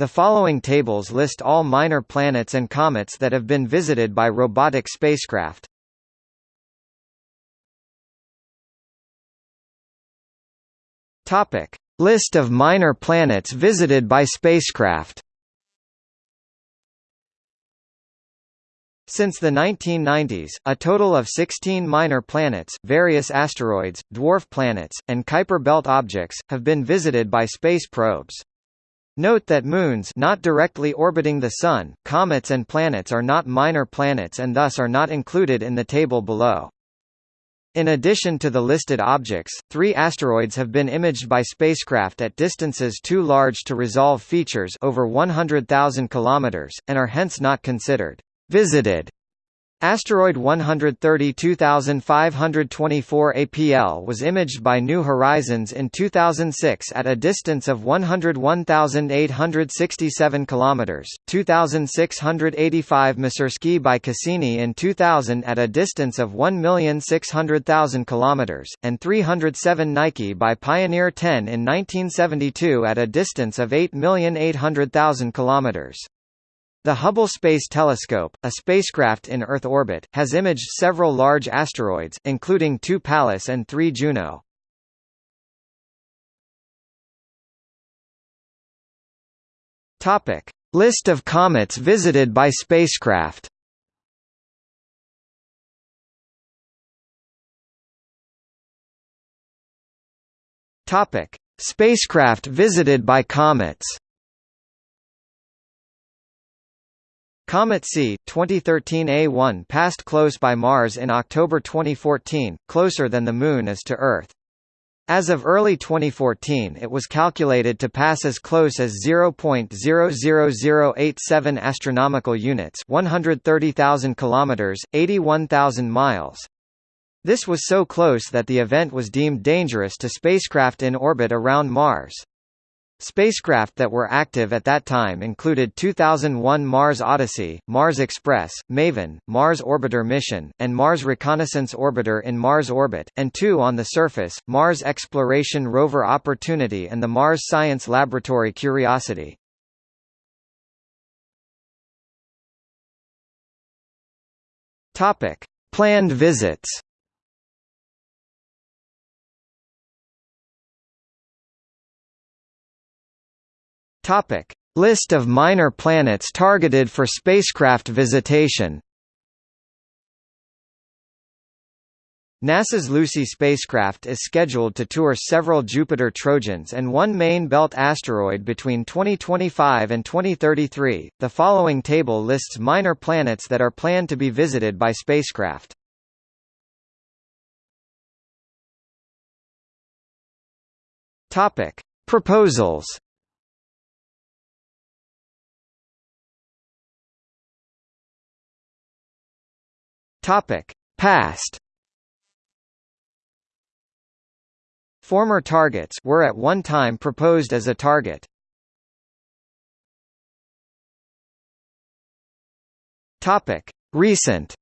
The following tables list all minor planets and comets that have been visited by robotic spacecraft. Topic: List of minor planets visited by spacecraft. Since the 1990s, a total of 16 minor planets, various asteroids, dwarf planets, and Kuiper belt objects, have been visited by space probes. Note that moons not directly orbiting the Sun, comets and planets are not minor planets and thus are not included in the table below. In addition to the listed objects, three asteroids have been imaged by spacecraft at distances too large to resolve features over 100,000 km, and are hence not considered visited Asteroid 132524 APL was imaged by New Horizons in 2006 at a distance of 101,867 km, 2,685 Masursky by Cassini in 2000 at a distance of 1,600,000 km, and 307 Nike by Pioneer 10 in 1972 at a distance of 8,800,000 km. The Hubble Space Telescope, a spacecraft in Earth orbit, has imaged several large asteroids, including two Pallas and three Juno. Topic: List of comets visited by spacecraft. Topic: Spacecraft visited by comets. Comet C, 2013 A1 passed close by Mars in October 2014, closer than the Moon is to Earth. As of early 2014 it was calculated to pass as close as 0.00087 astronomical units 130,000 kilometers, 81,000 miles. This was so close that the event was deemed dangerous to spacecraft in orbit around Mars. Spacecraft that were active at that time included 2001 Mars Odyssey, Mars Express, MAVEN, Mars Orbiter Mission, and Mars Reconnaissance Orbiter in Mars orbit, and two on the surface, Mars Exploration Rover Opportunity and the Mars Science Laboratory Curiosity. Planned visits. Topic: List of minor planets targeted for spacecraft visitation. NASA's Lucy spacecraft is scheduled to tour several Jupiter Trojans and one main belt asteroid between 2025 and 2033. The following table lists minor planets that are planned to be visited by spacecraft. Topic: Proposals Topic: Past. Former targets were at one time proposed as a target. Topic: Recent.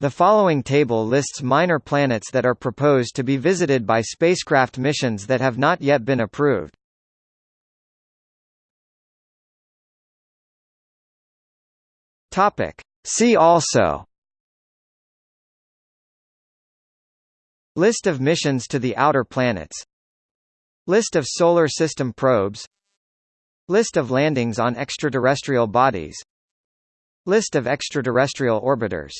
The following table lists minor planets that are proposed to be visited by spacecraft missions that have not yet been approved. Topic. See also. List of missions to the outer planets. List of Solar System probes. List of landings on extraterrestrial bodies. List of extraterrestrial orbiters